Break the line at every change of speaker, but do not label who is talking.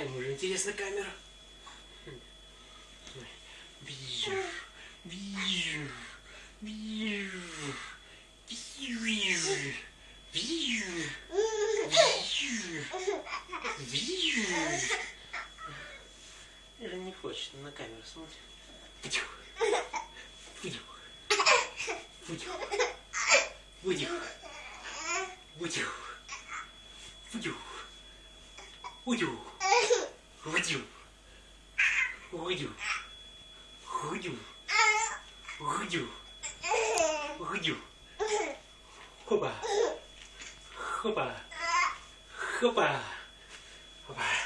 Ему же интересна камера. Вижу, вижу, вижу, вижу, вижу, вижу, вижу. Же не хочет на камеру смотреть. Выдюх. Выдюх. Выдюх. Выдюх. Выдюх. Выдюх. Выдюх. Выдюх. Выдюх. Выдюх. Выдюх. Выдюх. Хопа. Хопа. Хопа. Хопа.